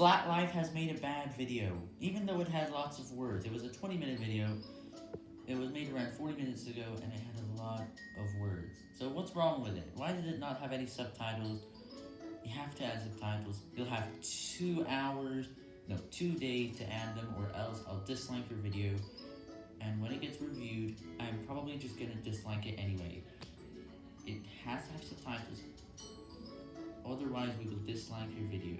Flat Life has made a bad video, even though it had lots of words. It was a 20 minute video. It was made around 40 minutes ago, and it had a lot of words. So what's wrong with it? Why did it not have any subtitles? You have to add subtitles. You'll have two hours, no, two days to add them, or else I'll dislike your video. And when it gets reviewed, I'm probably just gonna dislike it anyway. It has to have subtitles, otherwise we will dislike your video.